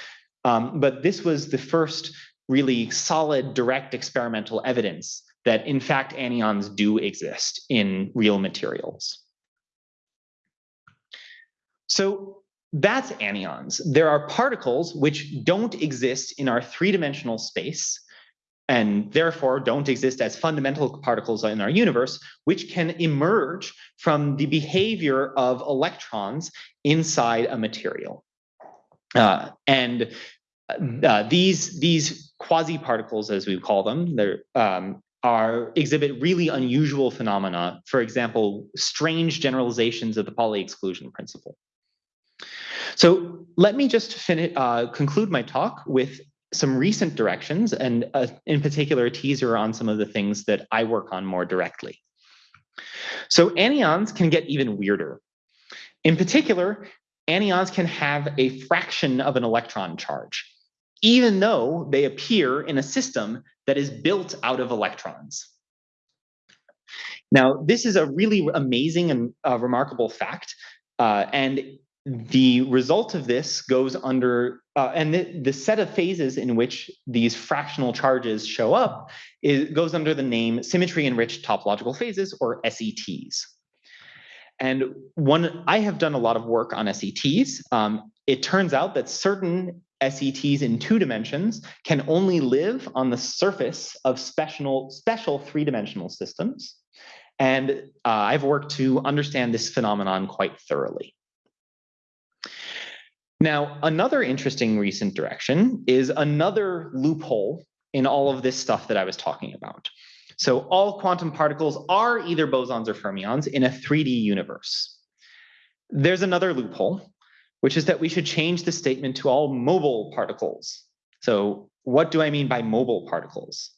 Um, but this was the first really solid direct experimental evidence that in fact anyons do exist in real materials. So that's anyons. There are particles which don't exist in our three-dimensional space and therefore don't exist as fundamental particles in our universe, which can emerge from the behavior of electrons inside a material. Uh, and uh, these, these quasi-particles, as we call them, they're, um, are exhibit really unusual phenomena. For example, strange generalizations of the Pauli exclusion principle. So let me just finish, uh, conclude my talk with some recent directions and uh, in particular a teaser on some of the things that I work on more directly. So anyons can get even weirder. In particular, anyons can have a fraction of an electron charge, even though they appear in a system that is built out of electrons. Now, this is a really amazing and uh, remarkable fact, uh, and the result of this goes under, uh, and the, the, set of phases in which these fractional charges show up is, goes under the name symmetry-enriched topological phases, or SETs. And one, I have done a lot of work on SETs. Um, it turns out that certain SETs in two dimensions can only live on the surface of special, special three-dimensional systems. And uh, I've worked to understand this phenomenon quite thoroughly. Now, another interesting recent direction is another loophole in all of this stuff that I was talking about. So all quantum particles are either bosons or fermions in a 3D universe. There's another loophole, which is that we should change the statement to all mobile particles. So what do I mean by mobile particles?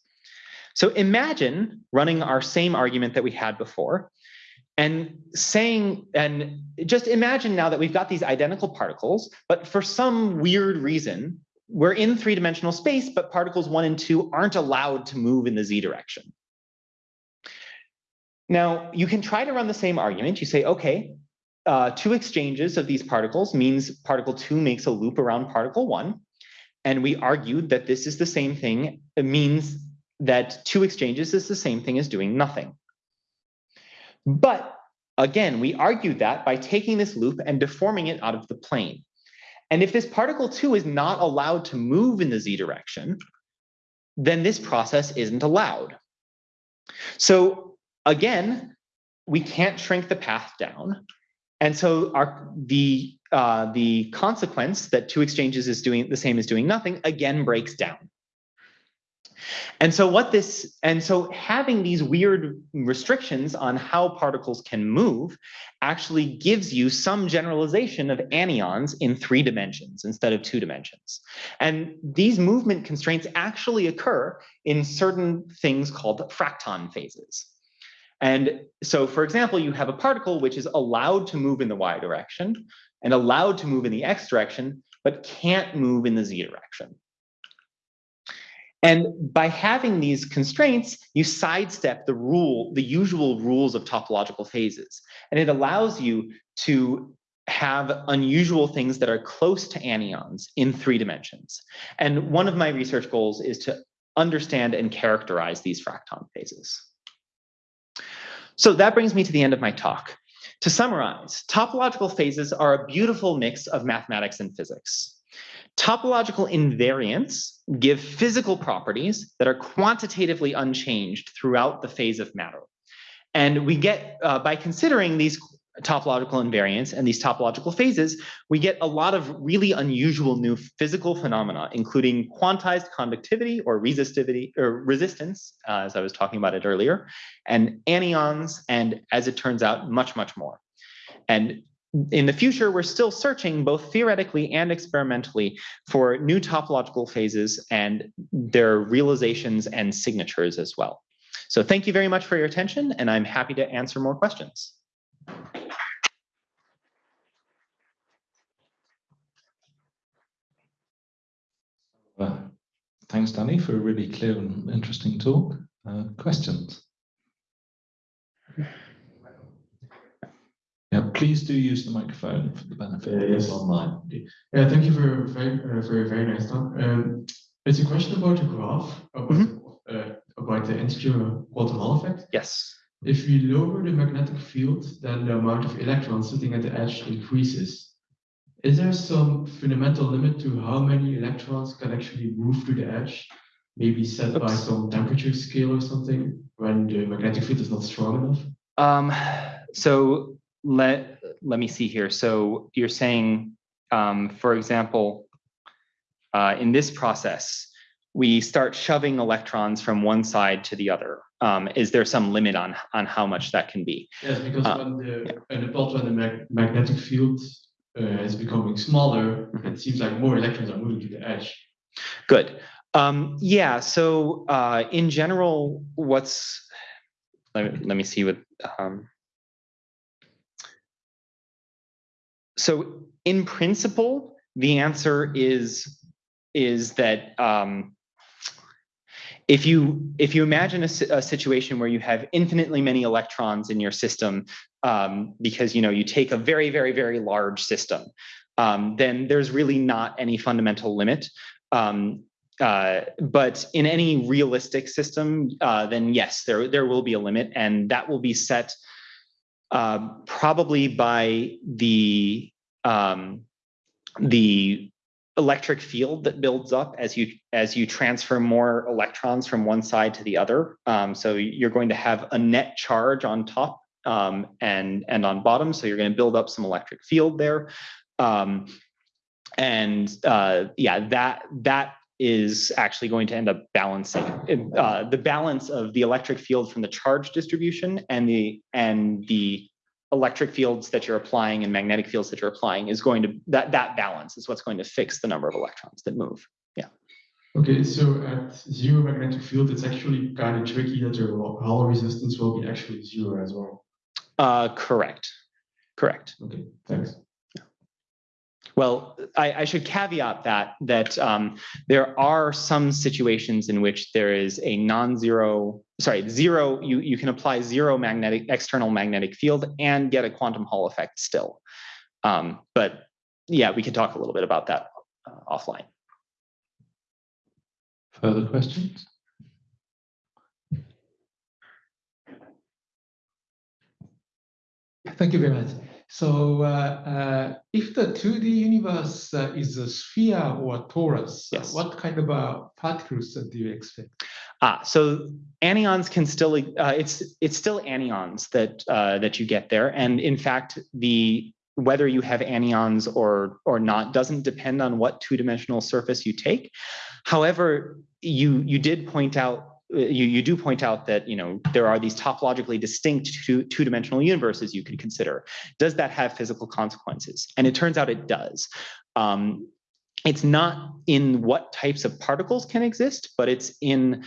So imagine running our same argument that we had before, and saying, and just imagine now that we've got these identical particles, but for some weird reason, we're in three-dimensional space, but particles one and two aren't allowed to move in the z direction. Now, you can try to run the same argument. You say, okay, uh, two exchanges of these particles means particle two makes a loop around particle one. And we argued that this is the same thing. It means that two exchanges is the same thing as doing nothing. But again, we argued that by taking this loop and deforming it out of the plane. And if this particle 2 is not allowed to move in the z direction, then this process isn't allowed. So again, we can't shrink the path down. And so our, the, uh, the consequence that two exchanges is doing the same as doing nothing again breaks down. And so what this, and so having these weird restrictions on how particles can move actually gives you some generalization of anyons in three dimensions instead of two dimensions. And these movement constraints actually occur in certain things called fracton phases. And so, for example, you have a particle which is allowed to move in the y direction and allowed to move in the x direction, but can't move in the z direction. And by having these constraints, you sidestep the rule, the usual rules of topological phases. And it allows you to have unusual things that are close to anyons in three dimensions. And one of my research goals is to understand and characterize these fracton phases. So that brings me to the end of my talk. To summarize, topological phases are a beautiful mix of mathematics and physics. Topological invariants give physical properties that are quantitatively unchanged throughout the phase of matter. And we get, uh, by considering these topological invariants and these topological phases, we get a lot of really unusual new physical phenomena, including quantized conductivity or resistivity or resistance, uh, as I was talking about it earlier, and anyons, and as it turns out, much, much more. And in the future, we're still searching both theoretically and experimentally for new topological phases and their realizations and signatures as well. So thank you very much for your attention, and I'm happy to answer more questions. Uh, thanks, Danny, for a really clear and interesting talk. Uh, questions? Yeah, please do use the microphone for the benefit Uh, of yes. online. Yeah, thank you for a very, uh, for a very nice talk. Um, it's a question about the graph, about, uh, about the integer quantum Hall effect. Yes. If we lower the magnetic field, then the amount of electrons sitting at the edge increases. Is there some fundamental limit to how many electrons can actually move to the edge? Maybe set by some temperature scale or something when the magnetic field is not strong enough? Um, so let, let me see here. So you're saying, um, for example, uh, in this process, we start shoving electrons from one side to the other. Um, is there some limit on, on how much that can be? Yes, because Uh, when the, plot when the mag- magnetic field uh, is becoming smaller, Mhm. it seems like more electrons are moving to the edge. Good. Um, yeah, so uh, in general, what's, let me, let me see what, um, so in principle, the answer is, is that um, if you if you imagine a, a situation where you have infinitely many electrons in your system um, because you know you take a very very very large system um, then there's really not any fundamental limit. Um, uh, but in any realistic system uh, then yes there there will be a limit and that will be set uh, probably by the um, the electric field that builds up as you as you transfer more electrons from one side to the other. Um, so you're going to have a net charge on top um, and and on bottom. So you're going to build up some electric field there. Um, and uh, yeah, that that is actually going to end up balancing uh, the balance of the electric field from the charge distribution and the and the electric fields that you're applying and magnetic fields that you're applying is going to that that balance is what's going to fix the number of electrons that move. Yeah. Okay, so at zero magnetic field, it's actually kind of tricky that your Hall resistance will be actually zero as well. Uh, correct, correct. Okay, thanks. Well, I, I should caveat that that um, there are some situations in which there is a non-zero, sorry, zero. You you can apply zero magnetic external magnetic field and get a quantum Hall effect still. Um, but yeah, we can talk a little bit about that uh, offline. Further questions? Thank you very much. So, uh, uh, if the 2D universe uh, is a sphere or a torus, Yes. what kind of uh, particles do you expect? Ah, so anyons can still uh, it's it's still anyons that uh, that you get there, and in fact, the whether you have anyons or or not doesn't depend on what two-dimensional surface you take. However, you you did point out you you do point out that you know there are these topologically distinct two two-dimensional universes you can consider. Does that have physical consequences? And it turns out it does. Um, it's not in what types of particles can exist, but it's in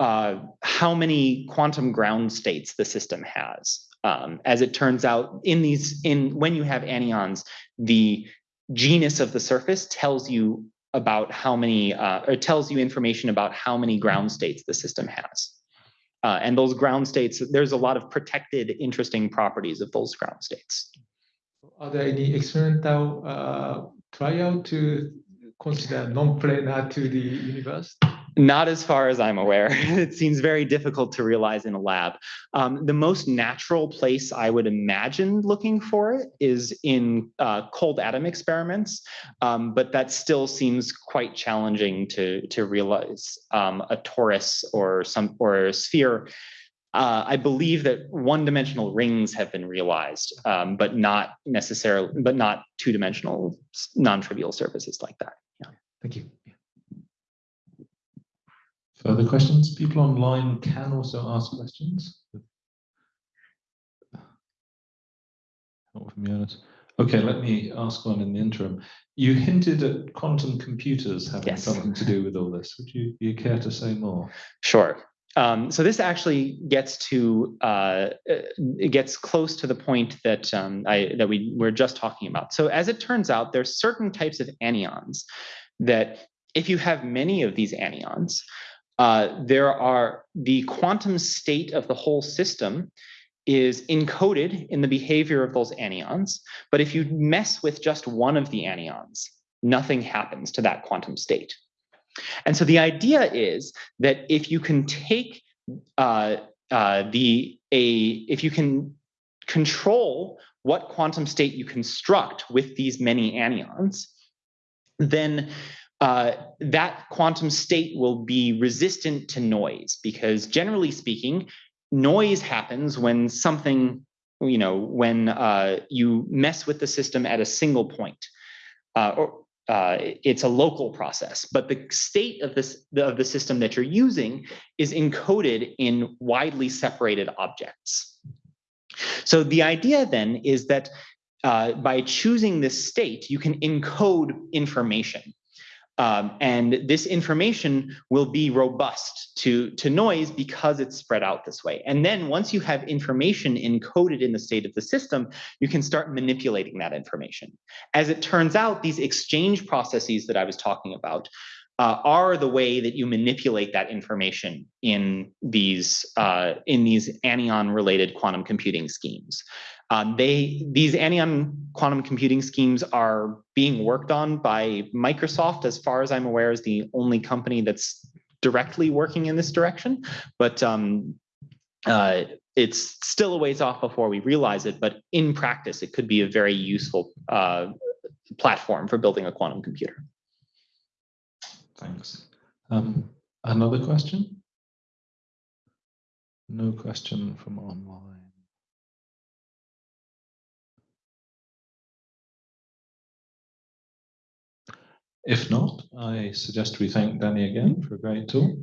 uh, how many quantum ground states the system has. Um, as it turns out, in these, in when you have anyons, the genus of the surface tells you about how many, uh, tells you information about how many ground states the system has. Uh, and those ground states, there's a lot of protected, interesting properties of those ground states. Are there any experimental uh, trial to consider non-planar to the universe? Not as far as I'm aware. it seems very difficult to realize in a lab. Um, the most natural place I would imagine looking for it is in uh, cold atom experiments, um, but that still seems quite challenging to to realize um, a torus or some or a sphere. Uh, I believe that one-dimensional rings have been realized, um, but not necessarily, but not two-dimensional non-trivial surfaces like that. Thank you. Further questions? People online can also ask questions. Not from Jonas. Okay, let me ask one in the interim. You hinted at quantum computers having Yes. something to do with all this. Would you, you care to say more? Sure. Um, so this actually gets to uh, uh, it gets close to the point that um, I that we were just talking about. So as it turns out, there's certain types of anyons that if you have many of these anyons, uh, there are the quantum state of the whole system is encoded in the behavior of those anyons. But if you mess with just one of the anyons, nothing happens to that quantum state. And so the idea is that if you can take uh, uh, the a if you can control what quantum state you construct with these many anyons, then uh, that quantum state will be resistant to noise because generally speaking, noise happens when something, you know, when uh, you mess with the system at a single point. Uh, or uh, it's a local process, but the state of this of the system that you're using is encoded in widely separated objects. So the idea then is that uh, by choosing this state, you can encode information. Um, and this information will be robust to, to noise because it's spread out this way. And then once you have information encoded in the state of the system, you can start manipulating that information. As it turns out, these exchange processes that I was talking about uh, are the way that you manipulate that information in these uh, in these anyon related quantum computing schemes. Um, they these anyon quantum computing schemes are being worked on by Microsoft, as far as I'm aware, is the only company that's directly working in this direction. But um, uh, it's still a ways off before we realize it. But in practice, it could be a very useful uh, platform for building a quantum computer. Thanks. Um, another question? No question from online. If not, I suggest we thank Danny again for a great talk.